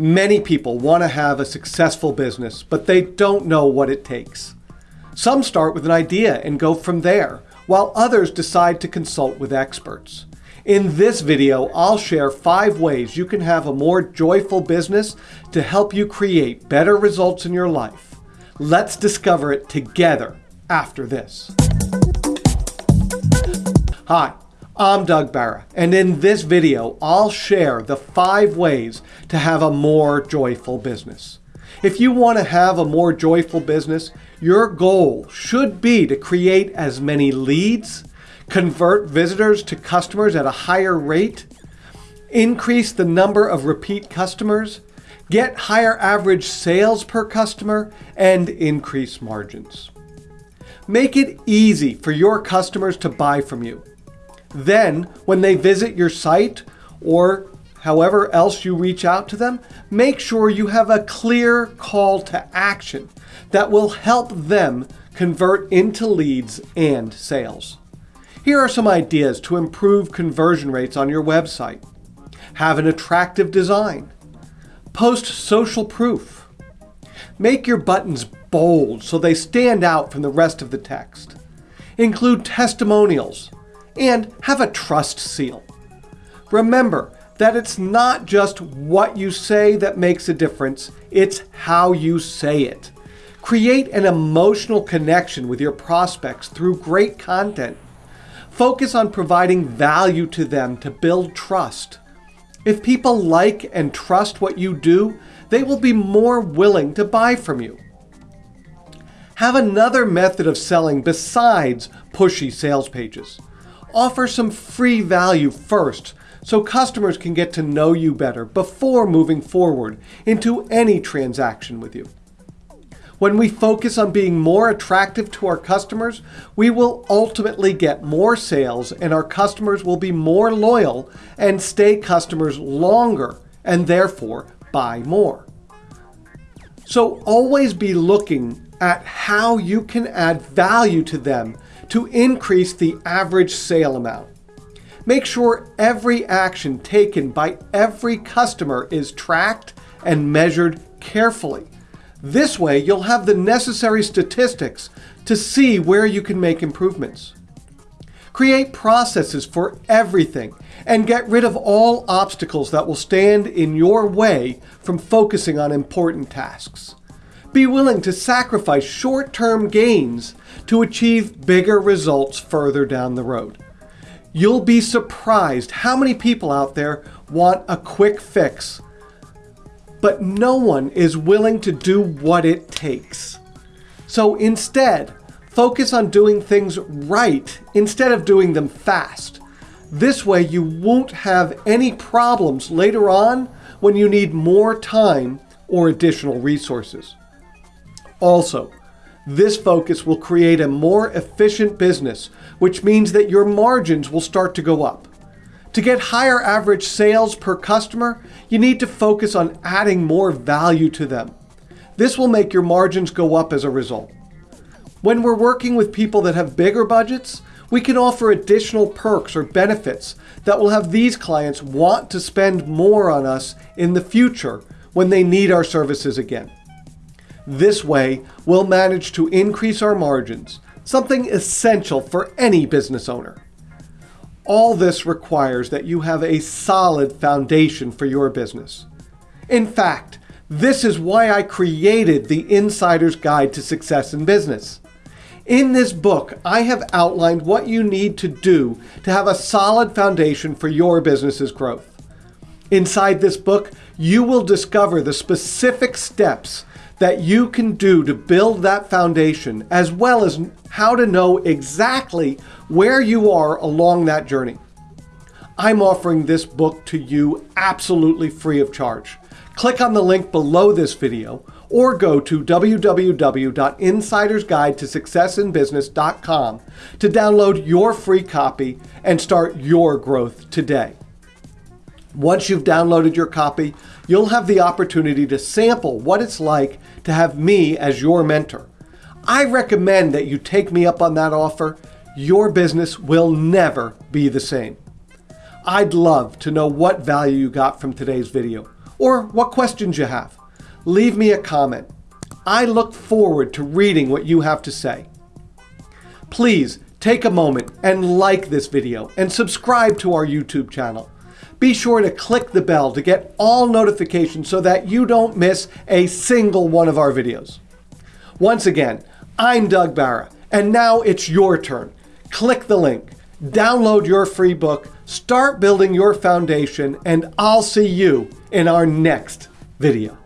Many people want to have a successful business, but they don't know what it takes. Some start with an idea and go from there, while others decide to consult with experts. In this video, I'll share five ways you can have a more joyful business to help you create better results in your life. Let's discover it together after this. Hi, I'm Doug Barra, and in this video, I'll share the five ways to have a more joyful business. If you want to have a more joyful business, your goal should be to create as many leads, convert visitors to customers at a higher rate, increase the number of repeat customers, get higher average sales per customer, and increase margins. Make it easy for your customers to buy from you. Then, when they visit your site or however else you reach out to them, make sure you have a clear call to action that will help them convert into leads and sales. Here are some ideas to improve conversion rates on your website. Have an attractive design. Post social proof. Make your buttons bold so they stand out from the rest of the text. Include testimonials, and have a trust seal. Remember that it's not just what you say that makes a difference, it's how you say it. Create an emotional connection with your prospects through great content. Focus on providing value to them to build trust. If people like and trust what you do, they will be more willing to buy from you. Have another method of selling besides pushy sales pages. Offer some free value first so customers can get to know you better before moving forward into any transaction with you. When we focus on being more attractive to our customers, we will ultimately get more sales and our customers will be more loyal and stay customers longer and therefore buy more. So always be looking at how you can add value to them to increase the average sale amount. Make sure every action taken by every customer is tracked and measured carefully. This way, you'll have the necessary statistics to see where you can make improvements. Create processes for everything and get rid of all obstacles that will stand in your way from focusing on important tasks. Be willing to sacrifice short-term gains to achieve bigger results further down the road. You'll be surprised how many people out there want a quick fix, but no one is willing to do what it takes. So instead, focus on doing things right instead of doing them fast. This way you won't have any problems later on when you need more time or additional resources. Also, this focus will create a more efficient business, which means that your margins will start to go up. To get higher average sales per customer, you need to focus on adding more value to them. This will make your margins go up as a result. When we're working with people that have bigger budgets, we can offer additional perks or benefits that will have these clients want to spend more on us in the future when they need our services again. This way, we'll manage to increase our margins, something essential for any business owner. All this requires that you have a solid foundation for your business. In fact, this is why I created the Insider's Guide to Success in Business. In this book, I have outlined what you need to do to have a solid foundation for your business's growth. Inside this book, you will discover the specific steps that you can do to build that foundation, as well as how to know exactly where you are along that journey. I'm offering this book to you absolutely free of charge. Click on the link below this video or go to www.insidersguidetosuccessinbusiness.com to download your free copy and start your growth today. Once you've downloaded your copy, you'll have the opportunity to sample what it's like to have me as your mentor. I recommend that you take me up on that offer. Your business will never be the same. I'd love to know what value you got from today's video. or what questions you have. Leave me a comment. I look forward to reading what you have to say. Please take a moment and like this video and subscribe to our YouTube channel. Be sure to click the bell to get all notifications so that you don't miss a single one of our videos. Once again, I'm Doug Barra, and now it's your turn. Click the link, download your free book, start building your foundation, and I'll see you in our next video.